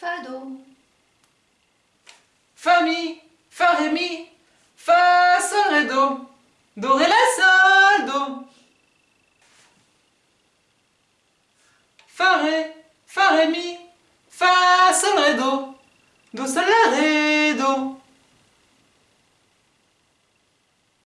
Fa, Do. Fa, Mi, Fa, Ré, Mi, Fa, Do. Do, La, Sol, Do. Fa, Ré, Fa, Ré, Mi, Fa, Sol, Do. Do, La, Ré,